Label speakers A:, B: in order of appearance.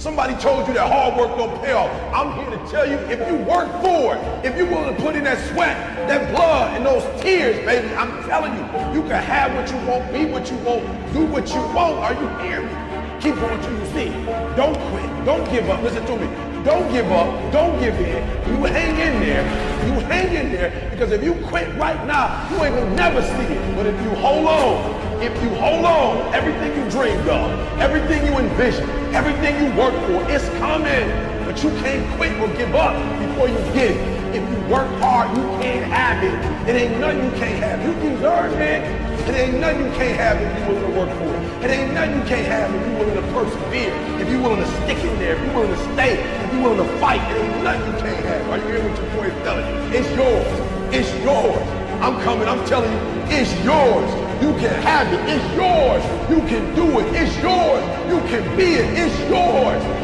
A: Somebody told you that hard work don't pay off. I'm here to tell you, if you work for it, if you're willing to put in that sweat, that blood, and those tears, baby, I'm telling you, you can have what you want, be what you want, do what you want. Are you hearing me? Keep going till you see. Don't quit. Don't give up. Listen to me. Don't give up. Don't give in. You hang in there. You hang in there because if you quit right now, you ain't gonna never see it. But if you hold on, if you hold on, everything you dreamed of, everything you envisioned, everything you worked for, it's coming. But you can't quit or give up before you get it. If you work hard, you can't have it. It ain't nothing you can't have. You deserve it. It ain't nothing you can't have if you're willing to work for it. It ain't nothing you can't have if you're willing to persevere, if you're willing to stick in there, if you're willing to stay, if you're willing to fight. It ain't nothing you can't have. Are you hearing what your boy is telling you? It's yours. It's yours. I'm coming. I'm telling you, it's yours. You can have it. It's yours. You can do it. It's yours. You can be it. It's yours.